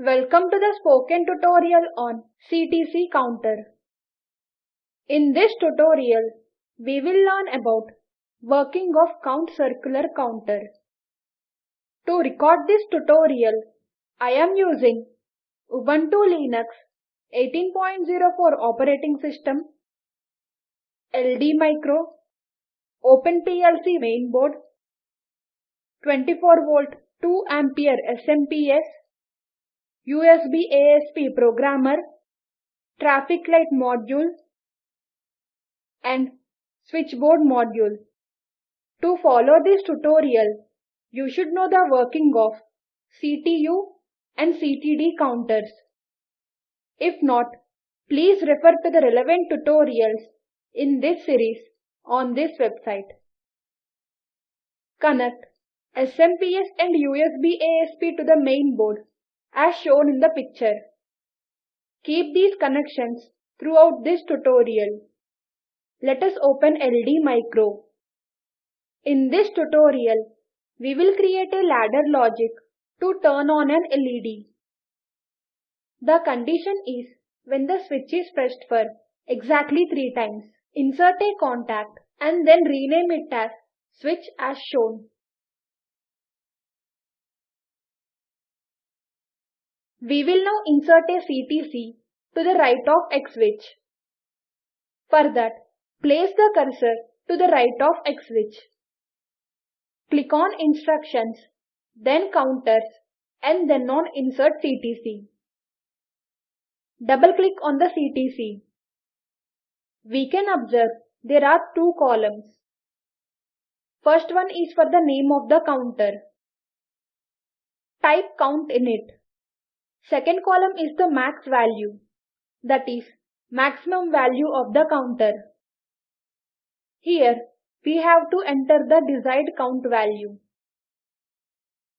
Welcome to the spoken tutorial on CTC counter. In this tutorial, we will learn about working of count circular counter. To record this tutorial, I am using Ubuntu Linux 18.04 operating system, LD Micro, OpenPLC mainboard, 24 volt 2 ampere SMPS, USB ASP programmer, traffic light module and switchboard module. To follow this tutorial, you should know the working of CTU and CTD counters. If not, please refer to the relevant tutorials in this series on this website. Connect SMPS and USB ASP to the main board as shown in the picture. Keep these connections throughout this tutorial. Let us open LD Micro. In this tutorial, we will create a ladder logic to turn on an LED. The condition is when the switch is pressed for exactly 3 times. Insert a contact and then rename it as switch as shown. We will now insert a CTC to the right of X switch. For that, place the cursor to the right of X switch. Click on Instructions, then Counters and then on Insert CTC. Double-click on the CTC. We can observe there are two columns. First one is for the name of the counter. Type count in it. Second column is the max value, that is, maximum value of the counter. Here, we have to enter the desired count value.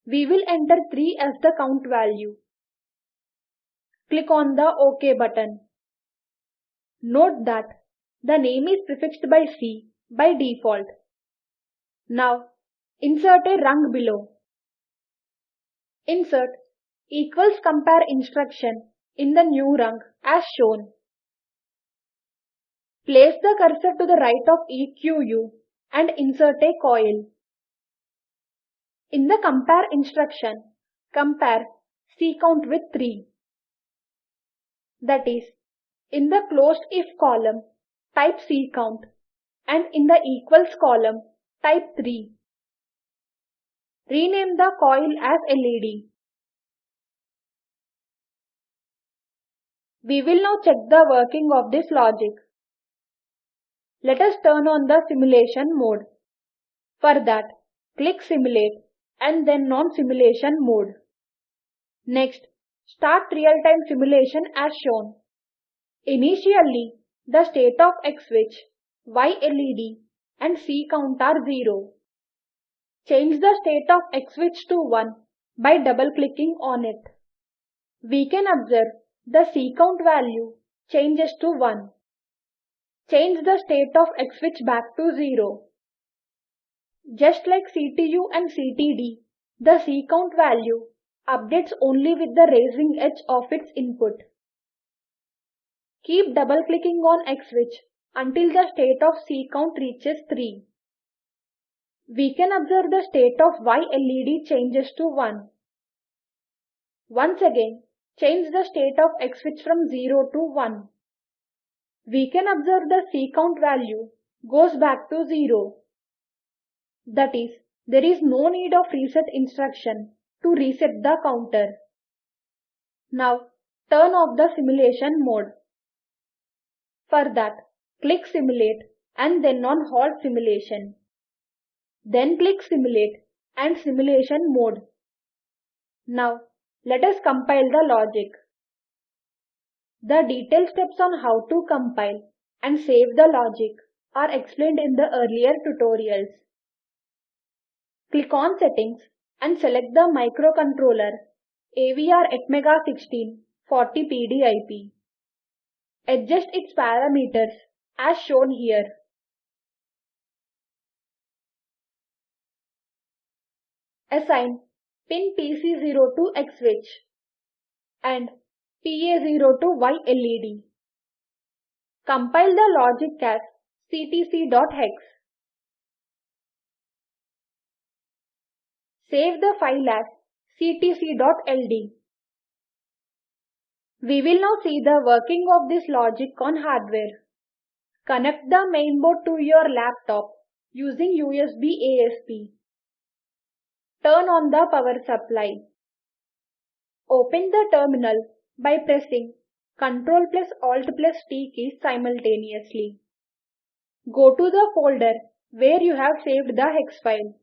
We will enter 3 as the count value. Click on the OK button. Note that the name is prefixed by C by default. Now, insert a rung below. Insert equals compare instruction in the new rung as shown. Place the cursor to the right of EQU and insert a coil. In the compare instruction, compare C count with 3. That is, in the closed if column, type C count and in the equals column, type 3. Rename the coil as LED. We will now check the working of this logic. Let us turn on the simulation mode. For that, click Simulate and then Non-Simulation mode. Next, start real-time simulation as shown. Initially, the state of X switch, Y LED and C count are 0. Change the state of X switch to 1 by double-clicking on it. We can observe the C count value changes to 1. Change the state of X switch back to 0. Just like CTU and CTD, the C count value updates only with the raising edge of its input. Keep double clicking on X switch until the state of C count reaches 3. We can observe the state of Y LED changes to 1. Once again, change the state of X switch from 0 to 1. We can observe the C count value goes back to 0. That is, there is no need of reset instruction to reset the counter. Now, turn off the simulation mode. For that, click Simulate and then on Halt Simulation. Then click Simulate and Simulation Mode. Now, let us compile the logic. The detailed steps on how to compile and save the logic are explained in the earlier tutorials. Click on Settings and select the microcontroller AVR Atmega 16 40PD IP. Adjust its parameters as shown here. Assign pin PC0 to X switch. and PA0 to Y LED. Compile the logic as ctc.hex. Save the file as ctc.ld. We will now see the working of this logic on hardware. Connect the mainboard to your laptop using USB ASP. Turn on the power supply. Open the terminal by pressing Ctrl plus Alt plus T keys simultaneously. Go to the folder where you have saved the hex file.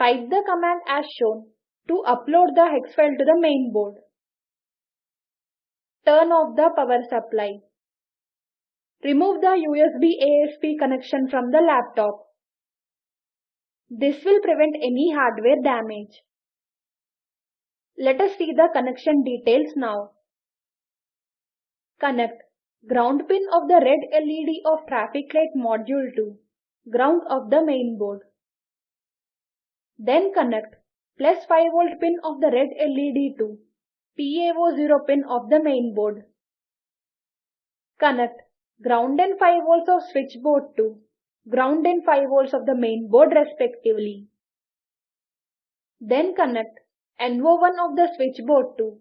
Type the command as shown to upload the hex file to the mainboard. Turn off the power supply. Remove the USB ASP connection from the laptop. This will prevent any hardware damage. Let us see the connection details now. Connect ground pin of the red LED of traffic light module to ground of the main board. Then connect plus 5 volt pin of the red LED to PA0 pin of the main board. Connect ground and 5 volts of switchboard to ground and 5 volts of the main board respectively. Then connect NO1 of the switchboard to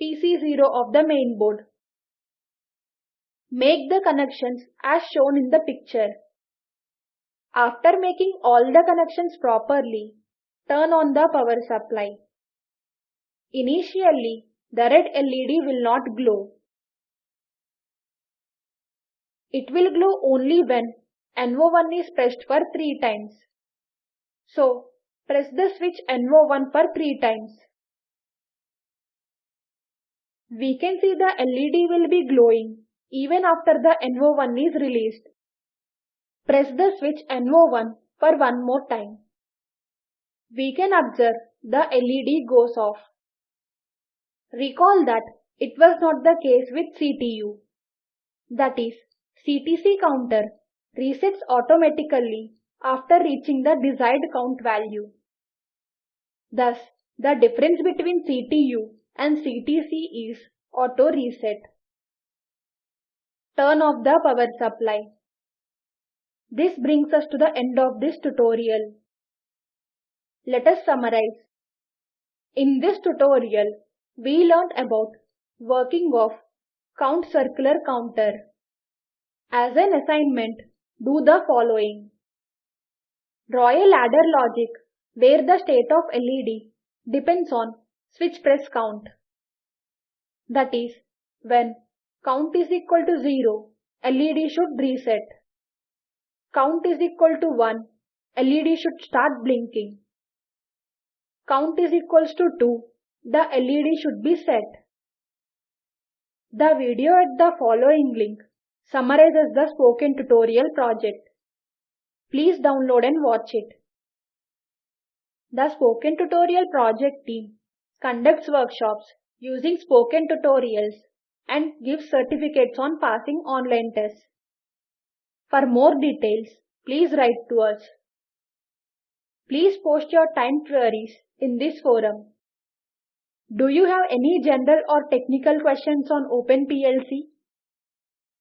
PC0 of the main board. Make the connections as shown in the picture. After making all the connections properly, turn on the power supply. Initially, the red LED will not glow. It will glow only when NO1 is pressed for 3 times. So, press the switch NO1 for 3 times. We can see the LED will be glowing even after the NO1 is released. Press the switch NO1 for one more time. We can observe the LED goes off. Recall that it was not the case with CTU. That is, CTC counter resets automatically after reaching the desired count value. Thus, the difference between CTU and CTC is auto reset. Turn off the power supply. This brings us to the end of this tutorial. Let us summarize. In this tutorial, we learned about working of count circular counter. As an assignment, do the following. Draw a ladder logic where the state of LED depends on switch press count. That is, when count is equal to 0, LED should reset. Count is equal to 1, LED should start blinking. Count is equals to 2, the LED should be set. The video at the following link summarizes the spoken tutorial project. Please download and watch it. The Spoken Tutorial project team conducts workshops using spoken tutorials and gives certificates on passing online tests. For more details, please write to us. Please post your time queries in this forum. Do you have any general or technical questions on OpenPLC?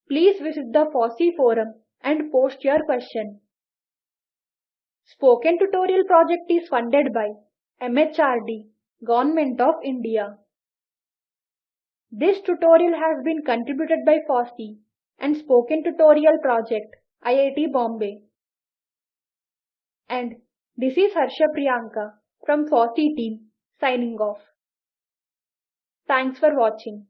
Please visit the FOSSEE forum and post your question. Spoken Tutorial project is funded by MHRD, Government of India. This tutorial has been contributed by FOSSEE and Spoken Tutorial Project, IIT Bombay. And this is Harsha Priyanka from FOSSEE team signing off. Thanks for watching.